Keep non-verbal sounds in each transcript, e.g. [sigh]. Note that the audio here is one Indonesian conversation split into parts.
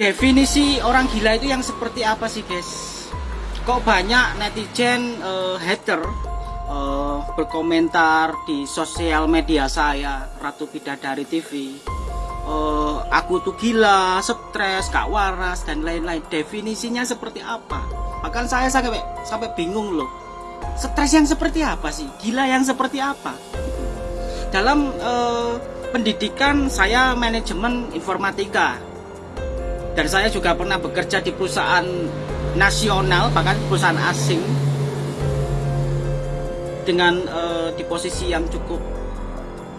definisi orang gila itu yang seperti apa sih guys? Kok banyak netizen uh, hater uh, berkomentar di sosial media saya Ratu Bidadari TV uh, aku tuh gila stres gak waras dan lain-lain. Definisinya seperti apa? Bahkan saya sampai sampai bingung loh. Stres yang seperti apa sih? Gila yang seperti apa? Dalam uh, pendidikan saya manajemen informatika dan saya juga pernah bekerja di perusahaan nasional bahkan perusahaan asing dengan uh, di posisi yang cukup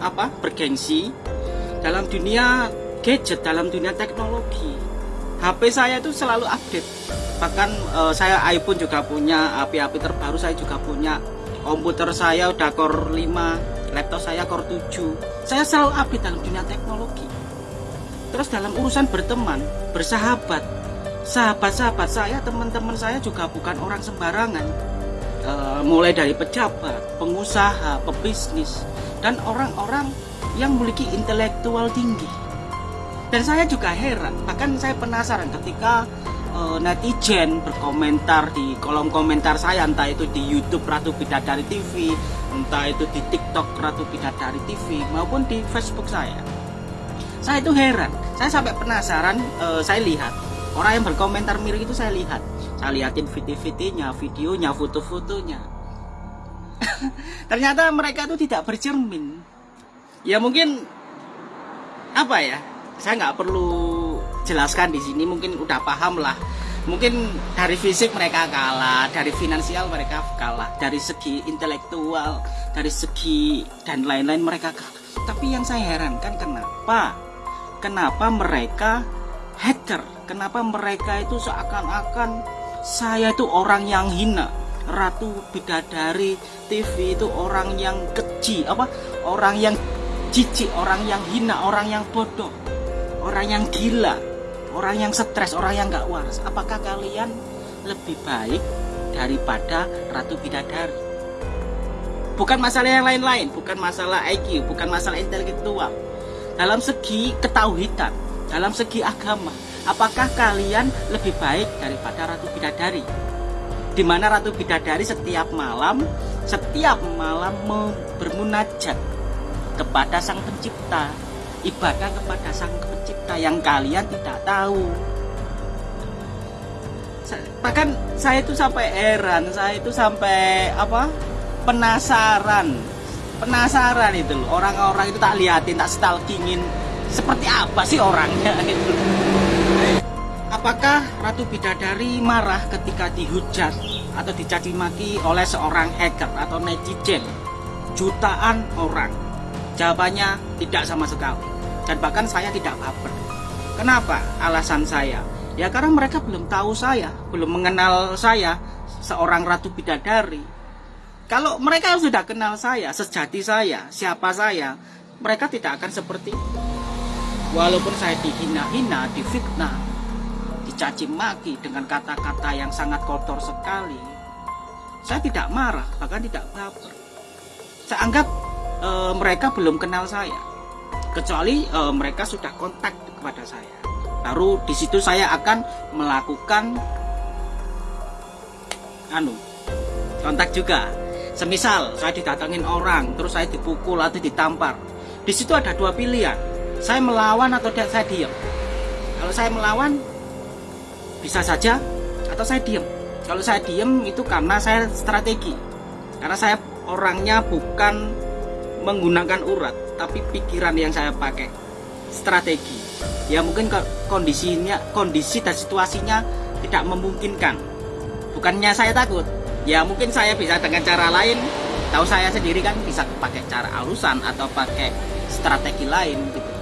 apa bergengsi dalam dunia gadget dalam dunia teknologi. HP saya itu selalu update. Bahkan uh, saya iPhone juga punya api-api terbaru saya juga punya komputer saya udah core 5 laptop saya core 7 saya selalu update dalam dunia teknologi terus dalam urusan berteman bersahabat. Sahabat-sahabat saya teman-teman saya juga bukan orang sembarangan. E, mulai dari pejabat pengusaha pebisnis dan orang-orang yang memiliki intelektual tinggi. Dan saya juga heran bahkan saya penasaran ketika e, netizen berkomentar di kolom komentar saya entah itu di YouTube Ratu Bidadari TV entah itu di TikTok Ratu Bidadari TV maupun di Facebook saya saya itu heran. Saya sampai penasaran uh, saya lihat. Orang yang berkomentar mirip itu saya lihat. Saya liatin video-videonya videonya foto-fotonya. [laughs] Ternyata mereka itu tidak bercermin. Ya mungkin apa ya saya nggak perlu jelaskan di sini mungkin udah paham lah. Mungkin dari fisik mereka kalah dari finansial mereka kalah dari segi intelektual dari segi dan lain-lain mereka kalah. Tapi yang saya herankan kenapa kenapa mereka hater? Kenapa mereka itu seakan-akan saya itu orang yang hina? Ratu Bidadari TV itu orang yang keji apa? Orang yang jijik orang yang hina orang yang bodoh orang yang gila orang yang stres orang yang gak waras. Apakah kalian lebih baik daripada Ratu Bidadari? Bukan masalah yang lain-lain bukan masalah IQ bukan masalah intelektual dalam segi ketauhidan, dalam segi agama, apakah kalian lebih baik daripada Ratu Bidadari? Di mana Ratu Bidadari setiap malam, setiap malam bermunajat kepada Sang Pencipta, ibadah kepada Sang Pencipta yang kalian tidak tahu. Bahkan saya itu sampai heran, saya itu sampai apa? penasaran penasaran itu loh. Orang-orang itu tak liatin tak stalkingin. Seperti apa sih orangnya [laughs] apakah Ratu Bidadari marah ketika dihujat atau dicaci maki oleh seorang hacker atau netizen? Jutaan orang. Jawabannya tidak sama sekali. Dan bahkan saya tidak baper. Kenapa alasan saya? Ya karena mereka belum tahu saya belum mengenal saya seorang Ratu Bidadari kalau mereka sudah kenal saya, sejati saya, siapa saya, mereka tidak akan seperti Walaupun saya dihina-hina, difitnah, dicaci maki dengan kata-kata yang sangat kotor sekali, saya tidak marah, bahkan tidak baper. Saya anggap e, mereka belum kenal saya, kecuali e, mereka sudah kontak kepada saya. Baru di situ saya akan melakukan anu kontak juga Semisal saya didatangin orang, terus saya dipukul atau ditampar. Di situ ada dua pilihan. Saya melawan atau saya diam. Kalau saya melawan, bisa saja atau saya diam. Kalau saya diam itu karena saya strategi. Karena saya orangnya bukan menggunakan urat, tapi pikiran yang saya pakai. Strategi. Ya mungkin kondisinya, kondisi dan situasinya tidak memungkinkan. Bukannya saya takut, ya mungkin saya bisa dengan cara lain. Tahu saya sendiri kan bisa pakai cara alusan atau pakai strategi lain gitu.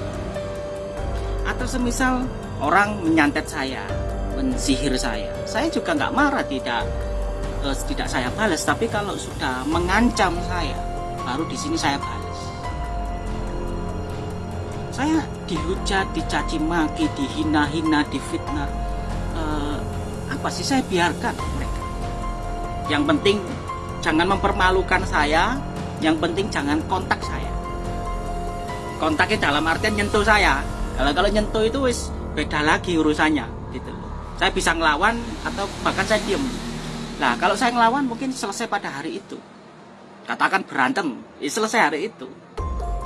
Atau semisal orang menyantet saya mensihir saya. Saya juga nggak marah tidak eh, tidak saya balas tapi kalau sudah mengancam saya baru di sini saya balas. Saya dihujat dicaci maki dihina-hina difitnah. Eh, apa sih saya biarkan yang penting jangan mempermalukan saya yang penting jangan kontak saya. Kontaknya dalam artian nyentuh saya. Kalau kalau nyentuh itu wis beda lagi urusannya gitu. Saya bisa ngelawan atau bahkan saya diem. Nah kalau saya ngelawan mungkin selesai pada hari itu. Katakan berantem ya selesai hari itu.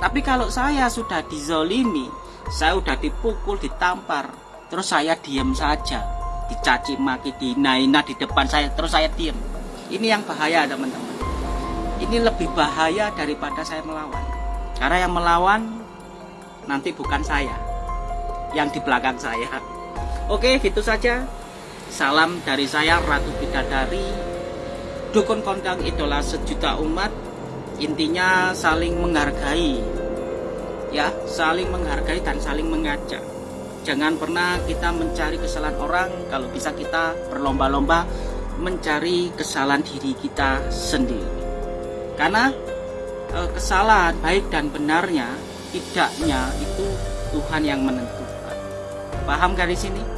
Tapi kalau saya sudah dizolimi saya sudah dipukul ditampar terus saya diem saja. Dicaci maki dinaina di depan saya terus saya diem ini yang bahaya teman-teman. Ini lebih bahaya daripada saya melawan. Karena yang melawan nanti bukan saya yang di belakang saya. Oke gitu saja. Salam dari saya Ratu Bidadari. Dukun kondang idola sejuta umat. Intinya saling menghargai. Ya saling menghargai dan saling mengajak. Jangan pernah kita mencari kesalahan orang. Kalau bisa kita berlomba-lomba mencari kesalahan diri kita sendiri. Karena e, kesalahan baik dan benarnya tidaknya itu Tuhan yang menentukan. Paham garis ini